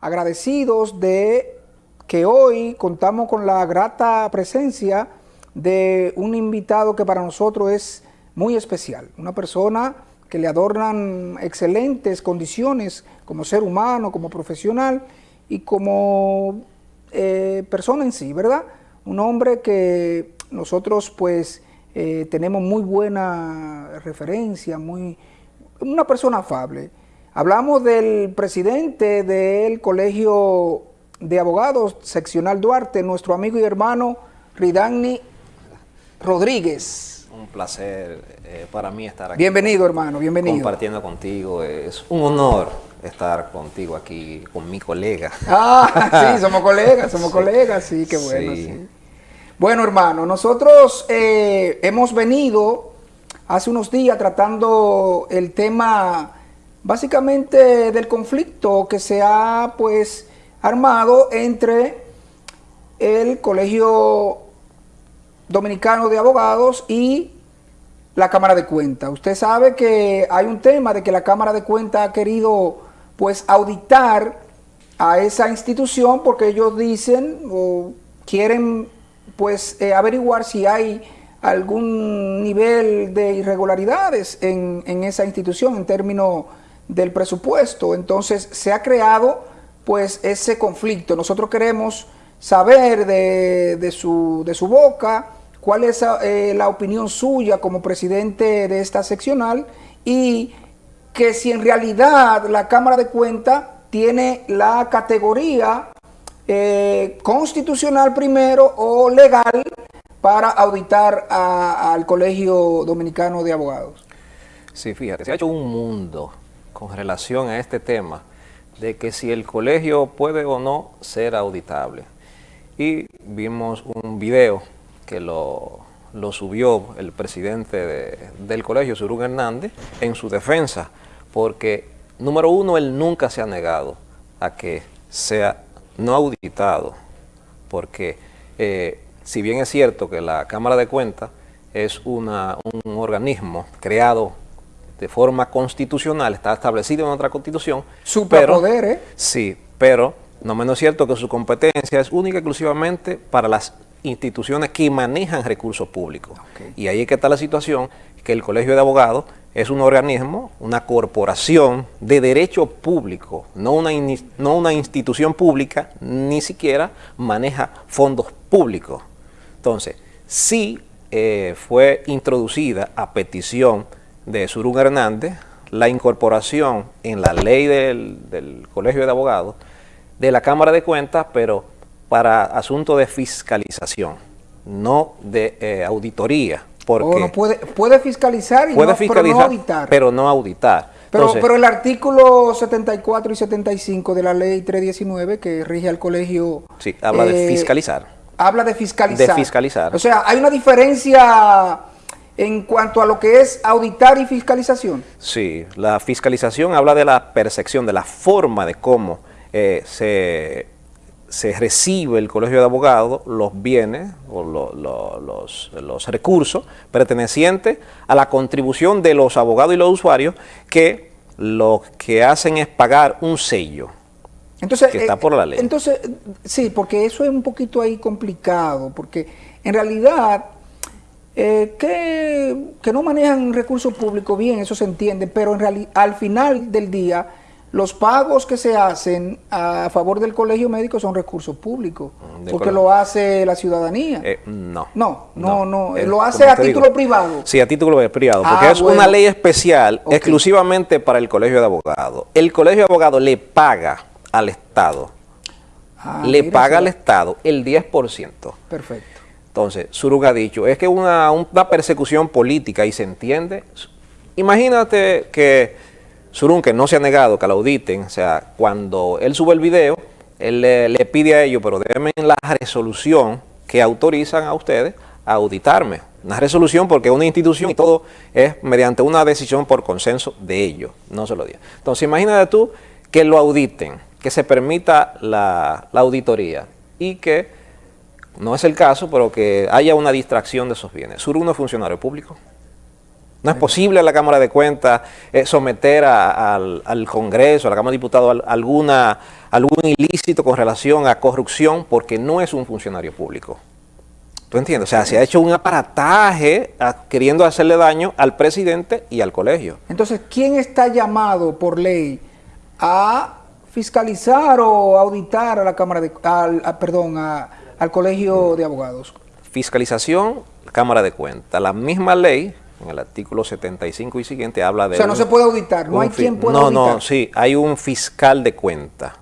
agradecidos de que hoy contamos con la grata presencia de un invitado que para nosotros es muy especial, una persona que le adornan excelentes condiciones como ser humano, como profesional y como eh, persona en sí, ¿verdad? Un hombre que nosotros pues eh, tenemos muy buena referencia, muy, una persona afable. Hablamos del presidente del Colegio de Abogados Seccional Duarte, nuestro amigo y hermano Ridani Rodríguez. Un placer eh, para mí estar aquí. Bienvenido, hermano, bienvenido. Compartiendo contigo. Es un honor estar contigo aquí, con mi colega. Ah, sí, somos colegas, somos colegas, sí, qué bueno. Sí. Bueno, hermano, nosotros eh, hemos venido hace unos días tratando el tema básicamente del conflicto que se ha pues armado entre el Colegio Dominicano de Abogados y la Cámara de Cuentas. Usted sabe que hay un tema de que la Cámara de Cuentas ha querido pues auditar a esa institución porque ellos dicen o quieren pues eh, averiguar si hay algún nivel de irregularidades en, en esa institución en términos del presupuesto. Entonces se ha creado pues ese conflicto. Nosotros queremos saber de, de, su, de su, boca cuál es eh, la opinión suya como presidente de esta seccional y que si en realidad la Cámara de Cuentas tiene la categoría eh, constitucional primero o legal para auditar al Colegio Dominicano de Abogados. Sí, fíjate, se ha hecho un mundo con relación a este tema de que si el colegio puede o no ser auditable. Y vimos un video que lo, lo subió el presidente de, del colegio, Surún Hernández, en su defensa, porque, número uno, él nunca se ha negado a que sea no auditado, porque eh, si bien es cierto que la Cámara de Cuentas es una, un organismo creado de forma constitucional, está establecido en nuestra constitución. Superpoder, ¿eh? Sí, pero no menos cierto que su competencia es única y exclusivamente para las instituciones que manejan recursos públicos. Okay. Y ahí es que está la situación, que el Colegio de Abogados es un organismo, una corporación de derecho público, no una, no una institución pública, ni siquiera maneja fondos públicos. Entonces, sí eh, fue introducida a petición de Surún Hernández la incorporación en la ley del, del, Colegio de Abogados de la Cámara de Cuentas, pero para asunto de fiscalización, no de eh, auditoría. Porque no puede, puede fiscalizar, y puede no, fiscalizar pero no auditar. Pero no auditar. Pero, Entonces, pero el artículo 74 y 75 de la ley 319 que rige al colegio... Sí, habla eh, de fiscalizar. Habla de fiscalizar. De fiscalizar. O sea, hay una diferencia en cuanto a lo que es auditar y fiscalización. Sí, la fiscalización habla de la percepción, de la forma de cómo eh, se, se, recibe el colegio de abogados los bienes o lo, lo, los, los, recursos pertenecientes a la contribución de los abogados y los usuarios que lo que hacen es pagar un sello. Entonces, que está por la ley. Entonces, sí, porque eso es un poquito ahí complicado, porque en realidad eh, que, que, no manejan recursos públicos bien, eso se entiende, pero en realidad, al final del día, los pagos que se hacen a favor del colegio médico son recursos públicos, de porque colegio. lo hace la ciudadanía. Eh, no. No, no, no, eh, lo hace a título digo, privado. Sí, a título privado, porque ah, es bueno. una ley especial okay. exclusivamente para el colegio de abogados. El colegio de abogados le paga al Estado, ah, le paga al Estado el 10%. Perfecto. Entonces, Surug ha dicho, es que una, una persecución política y se entiende. Imagínate que Surun, que no se ha negado que la auditen, o sea, cuando él sube el video, él le, pide a ellos, pero denme la resolución que autorizan a ustedes a auditarme. Una resolución porque una institución y todo es mediante una decisión por consenso de ellos, no se lo diga. Entonces, imagínate tú que lo auditen, que se permita la auditoría y que no es el caso, pero que haya una distracción de esos bienes. ¿Sur no es funcionario público? No es posible a la Cámara de Cuentas eh, someter al, Congreso, a la Cámara de Diputados, alguna, algún ilícito con relación a corrupción porque no es un funcionario público. ¿Tú entiendes? O sea, se ha hecho un aparataje queriendo hacerle daño al presidente y al colegio. Entonces, ¿quién está llamado por ley a fiscalizar o auditar a la Cámara de... Al, perdón, al Colegio de Abogados? Fiscalización, Cámara de Cuentas. La misma ley en el artículo 75 y siguiente habla de... O sea, no se puede auditar, no hay quien pueda no, auditar. No, no, sí, hay un fiscal de cuenta.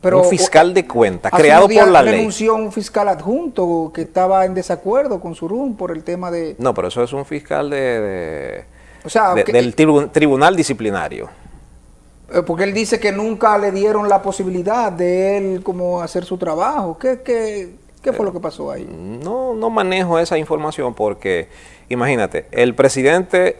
Pero, un fiscal de cuenta, creado por la ley. renunció un fiscal adjunto que estaba en desacuerdo con Surún por el tema de... No, pero eso es un fiscal de, o sea, del tribunal disciplinario. Eh, porque él dice que nunca le dieron la posibilidad de él como hacer su trabajo. ¿Qué, qué, qué fue lo que pasó ahí? No, no manejo esa información porque Imagínate, el presidente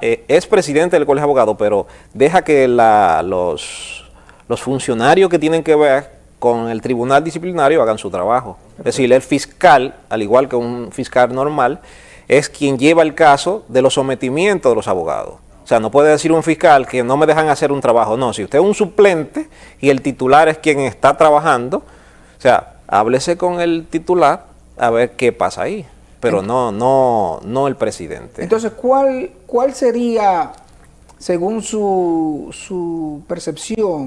eh, es presidente del Colegio de Abogados, pero deja que los, los funcionarios que tienen que ver con el tribunal disciplinario hagan su trabajo. Es decir, el fiscal, al igual que un fiscal normal, es quien lleva el caso de los sometimientos de los abogados. O sea, no puede decir un fiscal que no me dejan hacer un trabajo. No, si usted es un suplente y el titular es quien está trabajando, o sea, háblese con el titular a ver qué pasa ahí pero no, no, no el presidente. Entonces, ¿cuál, cuál sería, según su, su percepción,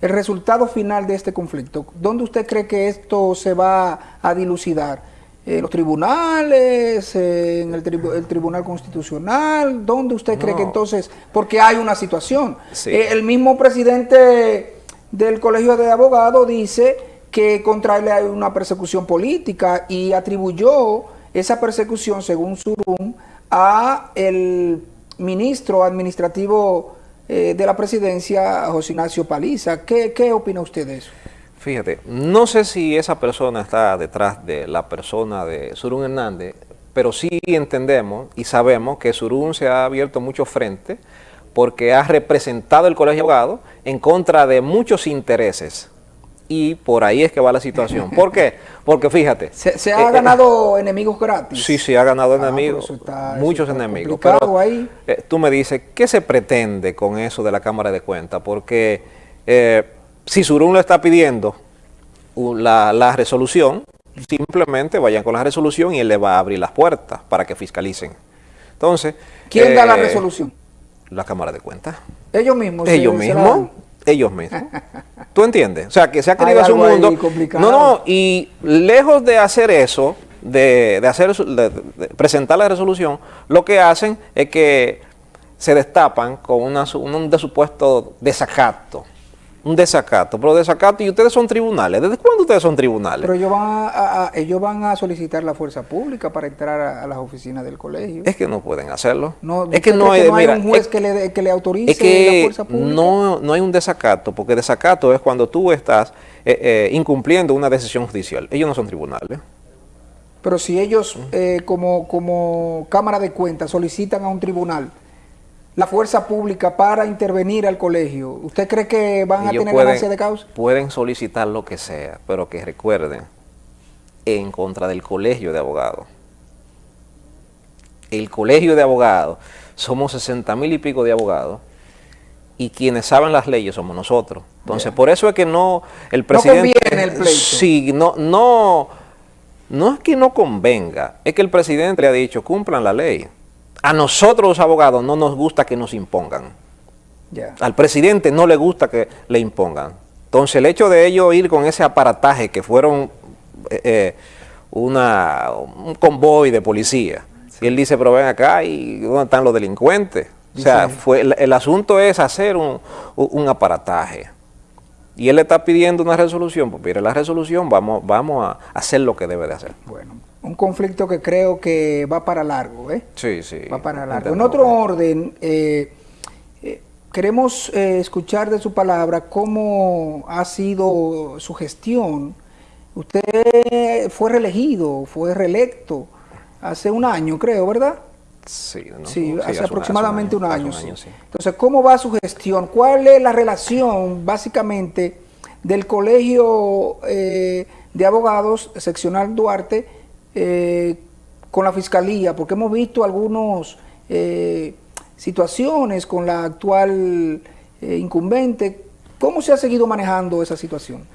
el resultado final de este conflicto? ¿Dónde usted cree que esto se va a dilucidar? ¿En los tribunales? ¿En el, Tribunal Constitucional? ¿Dónde usted cree que entonces...? Porque hay una situación. Eh, el mismo presidente del Colegio de Abogados dice que contra él hay una persecución política y atribuyó esa persecución, según Surum, a el ministro administrativo eh, de la presidencia, José Ignacio Paliza. ¿Qué, ¿Qué opina usted de eso? Fíjate, no sé si esa persona está detrás de la persona de Surún Hernández, pero sí entendemos y sabemos que Surún se ha abierto mucho frente porque ha representado el Colegio de Abogados en contra de muchos intereses y por ahí es que va la situación. ¿Por qué? Porque fíjate. ¿Se, ha eh, ganado enemigos gratis? Sí, sí, ha ganado ah, enemigos, muchos enemigos. Pero ahí. Eh, tú me dices, ¿qué se pretende con eso de la Cámara de Cuentas? Porque eh, si Surún le está pidiendo la, la resolución, simplemente vayan con la resolución y él le va a abrir las puertas para que fiscalicen. Entonces... ¿Quién da la resolución? La Cámara de Cuentas. ¿Ellos mismos? Ellos mismos ellos mismos. ¿Tú entiendes? O sea, que se ha querido hacer un mundo... No, no, y lejos de hacer eso, de, hacer de, presentar la resolución, lo que hacen es que se destapan con una, un, supuesto desacato un desacato, pero desacato, y ustedes son tribunales. ¿Desde cuándo ustedes son tribunales? Pero ellos van a, ellos van a solicitar la fuerza pública para entrar a, las oficinas del colegio. Es que no pueden hacerlo. No, es que no, hay, un juez que, le, que, le, autorice la fuerza pública. No, no hay un desacato, porque desacato es cuando tú estás eh, eh, incumpliendo una decisión judicial. Ellos no son tribunales. Pero si ellos, eh, como, como Cámara de Cuentas, solicitan a un tribunal la fuerza pública para intervenir al colegio, ¿usted cree que van a tener ganancia de causa? Pueden solicitar lo que sea, pero que recuerden, en contra del colegio de abogados. El colegio de abogados, somos 60 mil y pico de abogados, y quienes saben las leyes somos nosotros. Entonces, por eso es que no, el presidente... No conviene el pleito. Sí, no, no, no es que no convenga, es que el presidente le ha dicho, cumplan la ley a nosotros los abogados no nos gusta que nos impongan. Al presidente no le gusta que le impongan. Entonces el hecho de ellos ir con ese aparataje que fueron eh, eh, una, un convoy de policía, y él dice, pero ven acá y ¿dónde están los delincuentes? O sea, fue, el, asunto es hacer un, un, aparataje. Y él le está pidiendo una resolución, pues mire la resolución, vamos, vamos a hacer lo que debe de hacer. Bueno, un conflicto que creo que va para largo, ¿eh? Sí, sí. Va para largo. En otro orden, eh, eh, queremos eh, escuchar de su palabra cómo ha sido su gestión. Usted fue reelegido, fue reelecto hace un año, creo, ¿verdad? Sí, sí, hace, aproximadamente un año. Entonces, ¿cómo va su gestión? ¿Cuál es la relación, básicamente, del Colegio de Abogados Seccional Duarte eh, con la Fiscalía? Porque hemos visto algunas eh, situaciones con la actual eh, incumbente. ¿Cómo se ha seguido manejando esa situación?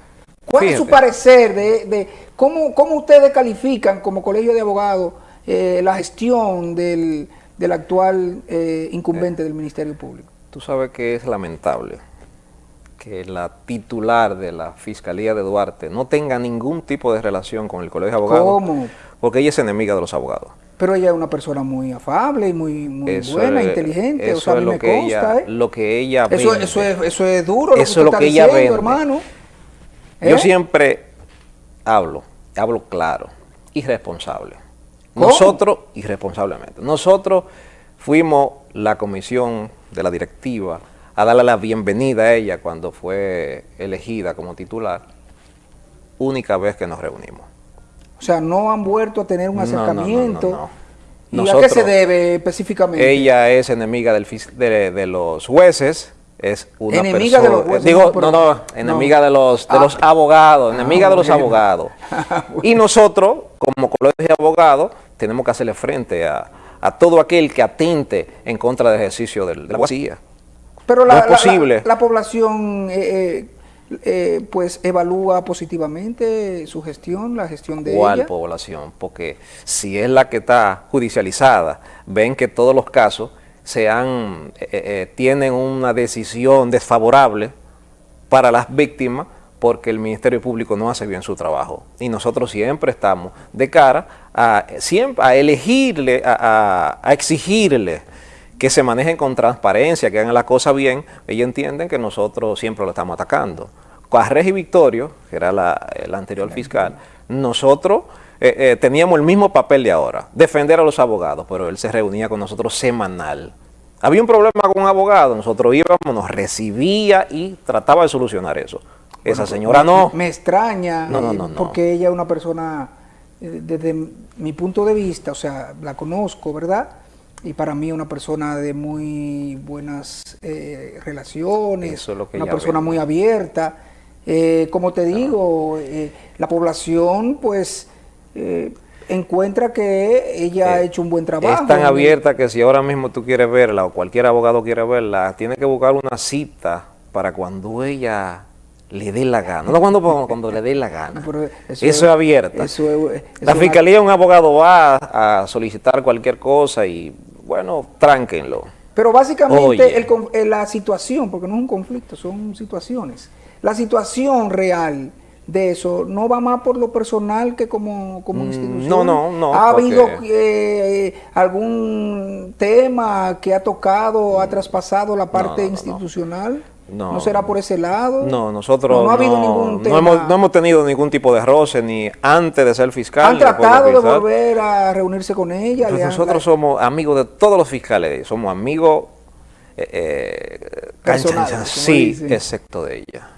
¿Cuál es su parecer de, cómo, cómo, ustedes califican como colegio de abogados eh, la gestión del, del actual incumbente del Ministerio Público? Tú sabes que es lamentable que la titular de la Fiscalía de Duarte no tenga ningún tipo de relación con el Colegio de Abogados. ¿Cómo? Porque ella es enemiga de los abogados. Pero ella es una persona muy afable y muy, buena, inteligente. Eso es lo, que ella, ¿eh? lo que ella eso, eso, es, eso es duro, eso lo que, es lo que ella ve, hermano. Yo ¿Eh? siempre hablo, hablo claro, Nosotros, irresponsablemente, nosotros fuimos la comisión de la directiva a darle la bienvenida a ella cuando fue elegida como titular, única vez que nos reunimos. O sea, no han vuelto a tener un acercamiento. ¿Y a qué se debe específicamente? Ella es enemiga del, de, los jueces, es una enemiga de los jueces, digo, no, no, enemiga de los de los ah. abogados, enemiga de los abogados. y nosotros, como colegio de abogados, tenemos que hacerle frente a, todo aquel que atente en contra del ejercicio de la abogacía. Pero la, posible. la, población eh, eh, eh, pues evalúa positivamente su gestión, la gestión de ¿Cuál población? Porque si es la que está judicializada, ven que todos los casos se han, tienen una decisión desfavorable para las víctimas porque el Ministerio Público no hace bien su trabajo. Y nosotros siempre estamos de cara a, siempre, a elegirle, a, a exigirle que se manejen con transparencia, que hagan la cosa bien, ellos entienden que nosotros siempre lo estamos atacando. Cuarres y Victorio, que era la, el anterior fiscal, nosotros eh, eh, teníamos el mismo papel de ahora, defender a los abogados, pero él se reunía con nosotros semanal. Había un problema con un abogado, nosotros íbamos, nos recibía y trataba de solucionar eso. Esa señora no. Me extraña, no, no, no, porque ella es una persona, eh, desde mi punto de vista, o sea, la conozco, ¿verdad?, y para mí una persona de muy buenas eh, relaciones, una persona muy abierta. Eh, como te digo, eh, la población pues encuentra que ella ha hecho un buen trabajo. Es tan abierta que si ahora mismo tú quieres verla o cualquier abogado quiere verla, tiene que buscar una cita para cuando ella le dé la gana. No cuando, cuando le dé la gana. eso, es abierta. la fiscalía, un abogado va a solicitar cualquier cosa y bueno, tránquenlo. Pero básicamente el, la situación, porque no es un conflicto, son situaciones. La situación real de eso no va más por lo personal que como, como mm, institución. No, no, no. ¿Ha habido eh, algún tema que ha tocado, ha traspasado la parte institucional? No, será por ese lado? No, nosotros no, hemos, tenido ningún tipo de roce, ni antes de ser fiscal. ¿Han tratado de volver a reunirse con ella? Pues nosotros somos amigos de todos los fiscales, somos amigos eh, eh sí, excepto de ella.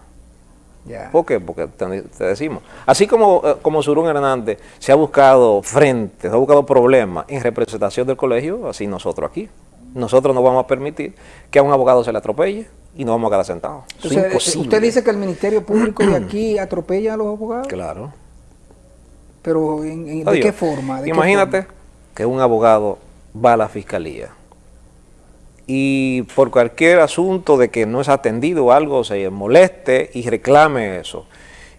¿Por qué? Porque te, decimos. Así como, eh, como Surún Hernández se ha buscado frente, se ha buscado problemas en representación del colegio, así nosotros aquí. Nosotros no vamos a permitir que a un abogado se le atropelle y no vamos a quedar sentados. ¿Usted dice que el Ministerio Público de aquí atropella a los abogados? Claro. ¿Pero de qué forma? imagínate que un abogado va a la fiscalía y por cualquier asunto de que no es atendido algo se moleste y reclame eso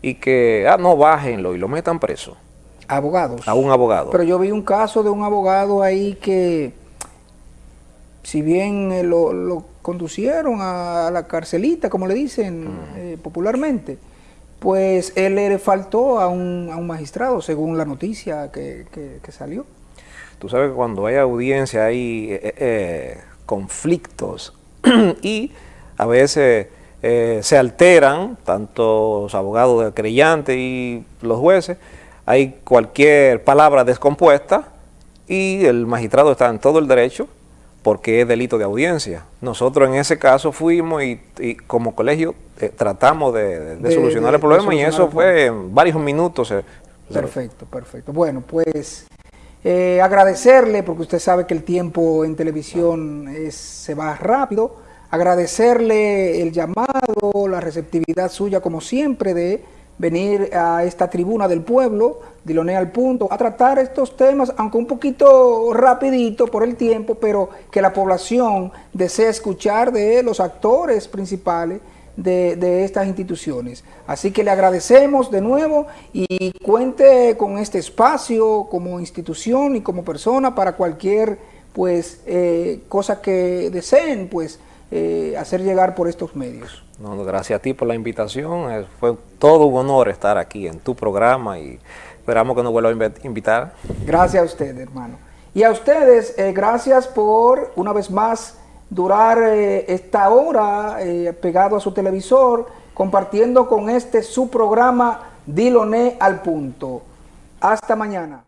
y que, ah, no, bájenlo y lo metan preso. Abogados. A un abogado. Pero yo vi un caso de un abogado ahí que si bien eh, lo, conducieron a, la carcelita, como le dicen eh, popularmente, pues él le faltó a un, a un magistrado, según la noticia que, salió. Tú sabes que cuando hay audiencia hay eh, conflictos y a veces se alteran, tanto los abogados del creyente y los jueces, hay cualquier palabra descompuesta y el magistrado está en todo el derecho porque es delito de audiencia. Nosotros en ese caso fuimos y, como colegio eh, tratamos de, solucionar el problema y eso fue en varios minutos. perfecto, perfecto. Bueno, pues eh, agradecerle, porque usted sabe que el tiempo en televisión se va rápido, agradecerle el llamado, la receptividad suya como siempre de venir a esta tribuna del pueblo, Diloné al punto, a tratar estos temas, aunque un poquito rapidito por el tiempo, pero que la población desea escuchar de los actores principales de, estas instituciones. Así que le agradecemos de nuevo y cuente con este espacio como institución y como persona para cualquier pues eh, cosa que deseen pues eh, hacer llegar por estos medios. No, gracias a ti por la invitación, fue todo un honor estar aquí en tu programa y esperamos que nos vuelva a invitar. Gracias a usted, hermano. Y a ustedes, eh, gracias por una vez más durar eh, esta hora eh, pegado a su televisor, compartiendo con este su programa Diloné al punto. Hasta mañana.